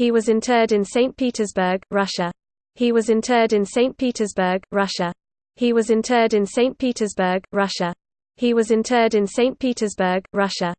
He was interred in St. Petersburg, Russia. He was interred in St. Petersburg, Russia. He was interred in St. Petersburg, Russia. He was interred in St. Petersburg, Russia.